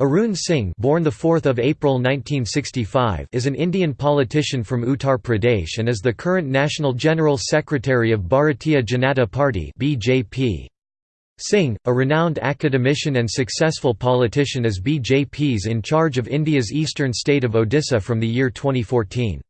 Arun Singh born 4 April 1965 is an Indian politician from Uttar Pradesh and is the current National General Secretary of Bharatiya Janata Party BJP. Singh, a renowned academician and successful politician is BJP's in charge of India's eastern state of Odisha from the year 2014.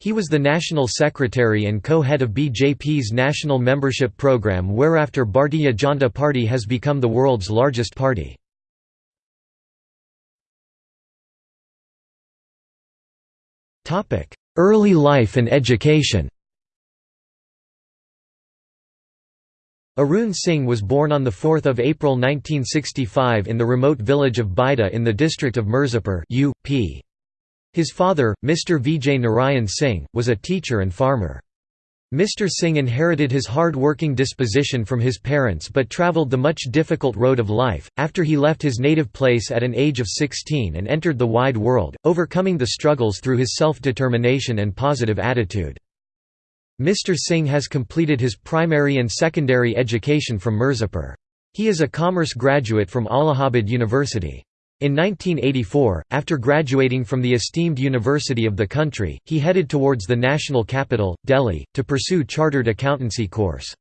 He was the National Secretary and co-head of BJP's national membership program whereafter Bharatiya Janata Party has become the world's largest party. Early life and education Arun Singh was born on 4 April 1965 in the remote village of Baida in the district of Mirzapur UP. His father, Mr. Vijay Narayan Singh, was a teacher and farmer. Mr. Singh inherited his hard-working disposition from his parents but travelled the much difficult road of life, after he left his native place at an age of 16 and entered the wide world, overcoming the struggles through his self-determination and positive attitude. Mr. Singh has completed his primary and secondary education from Mirzapur. He is a commerce graduate from Allahabad University. In 1984, after graduating from the esteemed university of the country, he headed towards the national capital, Delhi, to pursue chartered accountancy course.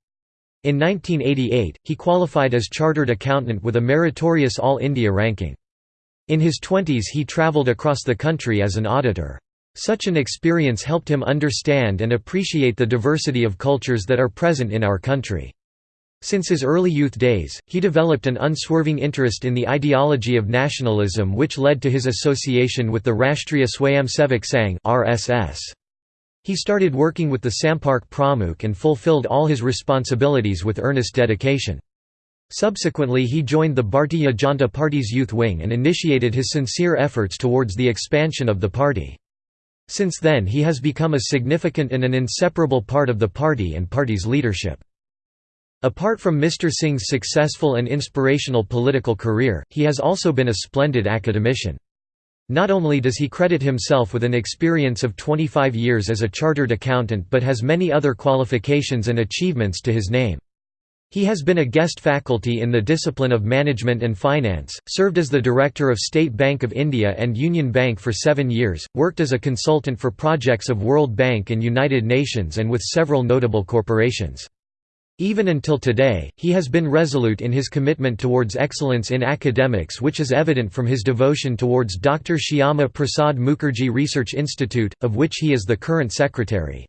In 1988, he qualified as chartered accountant with a meritorious All India ranking. In his twenties he travelled across the country as an auditor. Such an experience helped him understand and appreciate the diversity of cultures that are present in our country. Since his early youth days, he developed an unswerving interest in the ideology of nationalism which led to his association with the Rashtriya Swayamsevak Sangh (RSS). He started working with the Sampark Pramukh and fulfilled all his responsibilities with earnest dedication. Subsequently he joined the Bharatiya Janata Party's youth wing and initiated his sincere efforts towards the expansion of the party. Since then he has become a significant and an inseparable part of the party and party's leadership. Apart from Mr. Singh's successful and inspirational political career, he has also been a splendid academician. Not only does he credit himself with an experience of 25 years as a chartered accountant but has many other qualifications and achievements to his name. He has been a guest faculty in the discipline of Management and Finance, served as the Director of State Bank of India and Union Bank for seven years, worked as a consultant for projects of World Bank and United Nations and with several notable corporations. Even until today, he has been resolute in his commitment towards excellence in academics which is evident from his devotion towards Dr. Shyama Prasad Mukherjee Research Institute, of which he is the current secretary.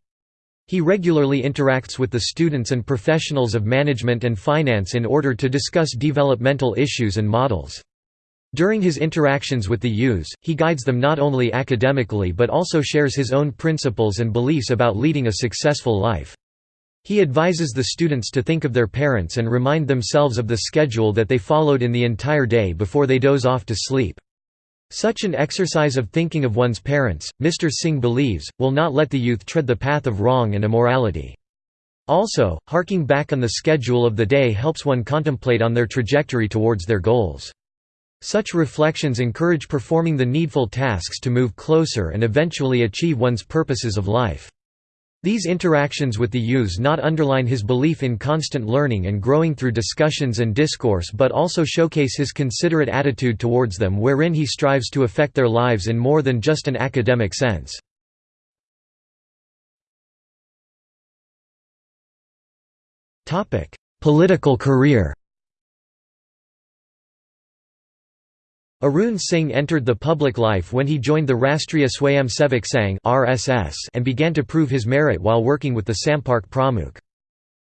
He regularly interacts with the students and professionals of management and finance in order to discuss developmental issues and models. During his interactions with the youths, he guides them not only academically but also shares his own principles and beliefs about leading a successful life. He advises the students to think of their parents and remind themselves of the schedule that they followed in the entire day before they doze off to sleep. Such an exercise of thinking of one's parents, Mr. Singh believes, will not let the youth tread the path of wrong and immorality. Also, harking back on the schedule of the day helps one contemplate on their trajectory towards their goals. Such reflections encourage performing the needful tasks to move closer and eventually achieve one's purposes of life. These interactions with the youths not underline his belief in constant learning and growing through discussions and discourse but also showcase his considerate attitude towards them wherein he strives to affect their lives in more than just an academic sense. Political career Arun Singh entered the public life when he joined the Rashtriya Swayamsevak Sangh and began to prove his merit while working with the Sampark Pramukh.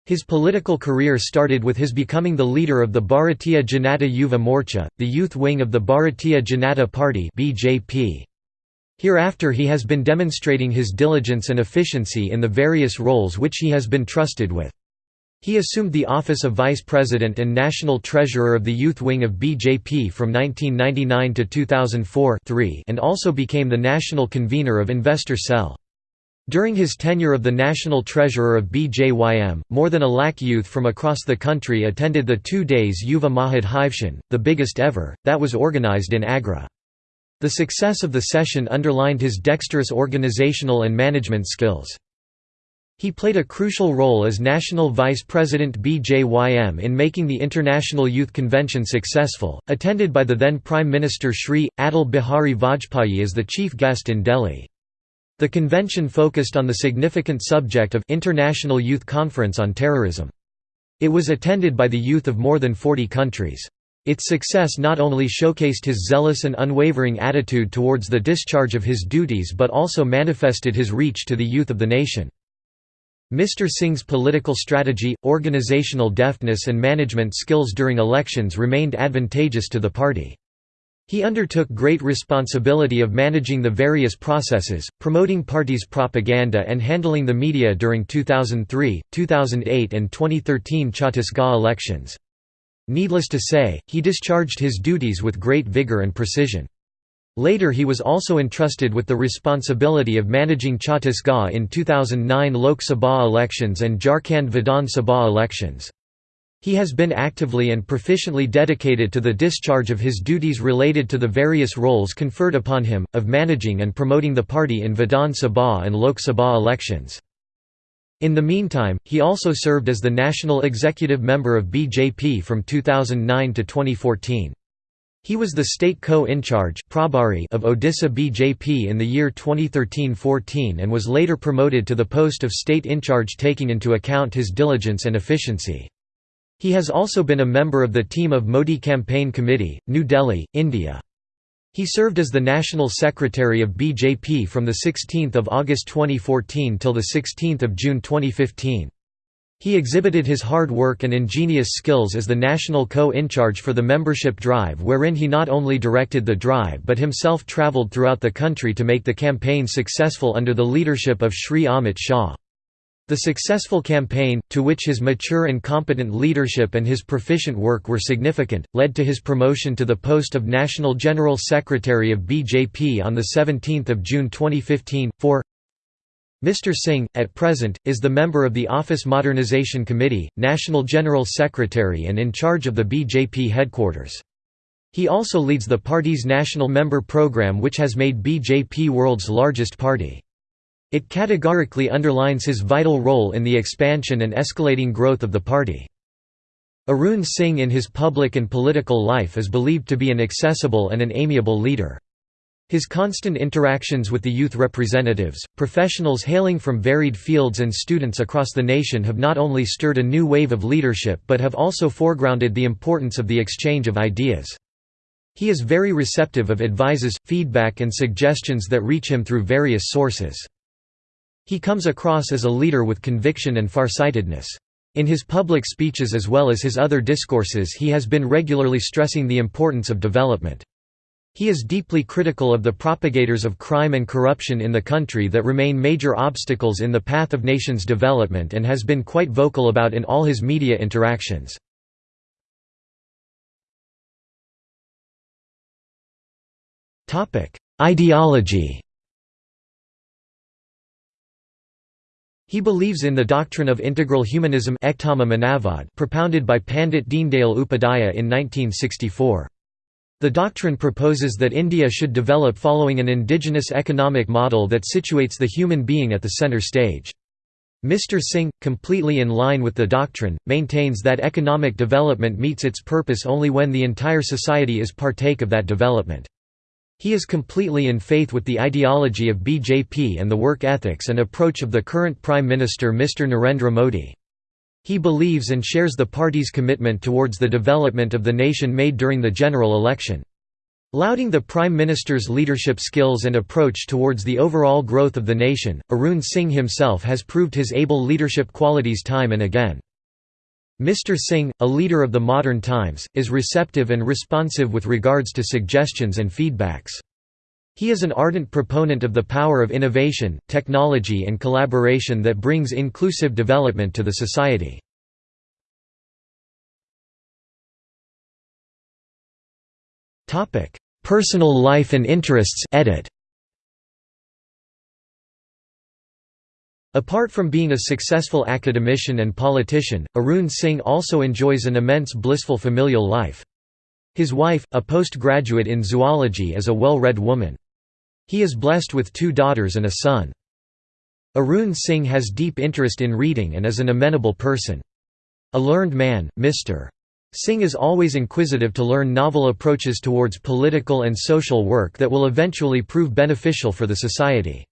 His political career started with his becoming the leader of the Bharatiya Janata Yuva Morcha, the youth wing of the Bharatiya Janata Party. Hereafter he has been demonstrating his diligence and efficiency in the various roles which he has been trusted with. He assumed the office of Vice President and National Treasurer of the Youth Wing of BJP from 1999 to 2004 and also became the national convener of Investor Cell. During his tenure of the National Treasurer of BJYM, more than a lakh youth from across the country attended the two days Yuva Mahadhivshan, the biggest ever, that was organized in Agra. The success of the session underlined his dexterous organizational and management skills. He played a crucial role as National Vice President BJYM in making the International Youth Convention successful, attended by the then Prime Minister Shri, Atal Bihari Vajpayee as the chief guest in Delhi. The convention focused on the significant subject of International Youth Conference on Terrorism. It was attended by the youth of more than 40 countries. Its success not only showcased his zealous and unwavering attitude towards the discharge of his duties but also manifested his reach to the youth of the nation. Mr. Singh's political strategy, organizational deftness and management skills during elections remained advantageous to the party. He undertook great responsibility of managing the various processes, promoting party's propaganda and handling the media during 2003, 2008 and 2013 Chhattisgarh elections. Needless to say, he discharged his duties with great vigor and precision. Later he was also entrusted with the responsibility of managing Chhattisgarh in 2009 Lok Sabha elections and Jharkhand Vidhan Sabha elections. He has been actively and proficiently dedicated to the discharge of his duties related to the various roles conferred upon him, of managing and promoting the party in Vidhan Sabha and Lok Sabha elections. In the meantime, he also served as the national executive member of BJP from 2009 to 2014. He was the state co-in-charge of Odisha BJP in the year 2013–14 and was later promoted to the post of state in-charge taking into account his diligence and efficiency. He has also been a member of the team of Modi Campaign Committee, New Delhi, India. He served as the National Secretary of BJP from 16 August 2014 till 16 June 2015. He exhibited his hard work and ingenious skills as the national co-in-charge for the membership drive wherein he not only directed the drive but himself travelled throughout the country to make the campaign successful under the leadership of Sri Amit Shah. The successful campaign, to which his mature and competent leadership and his proficient work were significant, led to his promotion to the post of National General Secretary of BJP on 17 June 2015, for Mr. Singh, at present, is the member of the Office Modernisation Committee, National General Secretary and in charge of the BJP headquarters. He also leads the party's national member program which has made BJP world's largest party. It categorically underlines his vital role in the expansion and escalating growth of the party. Arun Singh in his public and political life is believed to be an accessible and an amiable leader. His constant interactions with the youth representatives, professionals hailing from varied fields and students across the nation have not only stirred a new wave of leadership but have also foregrounded the importance of the exchange of ideas. He is very receptive of advices, feedback and suggestions that reach him through various sources. He comes across as a leader with conviction and farsightedness. In his public speeches as well as his other discourses he has been regularly stressing the importance of development. He is deeply critical of the propagators of crime and corruption in the country that remain major obstacles in the path of nation's development and has been quite vocal about in all his media interactions. Ideology He believes in the doctrine of integral humanism propounded by Pandit Deendayal Upadhyaya in 1964. The doctrine proposes that India should develop following an indigenous economic model that situates the human being at the center stage. Mr. Singh, completely in line with the doctrine, maintains that economic development meets its purpose only when the entire society is partake of that development. He is completely in faith with the ideology of BJP and the work ethics and approach of the current Prime Minister Mr. Narendra Modi. He believes and shares the party's commitment towards the development of the nation made during the general election. Lauding the Prime Minister's leadership skills and approach towards the overall growth of the nation, Arun Singh himself has proved his able leadership qualities time and again. Mr. Singh, a leader of the modern times, is receptive and responsive with regards to suggestions and feedbacks. He is an ardent proponent of the power of innovation, technology and collaboration that brings inclusive development to the society. Personal life and interests edit. Apart from being a successful academician and politician, Arun Singh also enjoys an immense blissful familial life. His wife, a postgraduate in zoology is a well-read woman. He is blessed with two daughters and a son. Arun Singh has deep interest in reading and is an amenable person. A learned man, Mr. Singh is always inquisitive to learn novel approaches towards political and social work that will eventually prove beneficial for the society.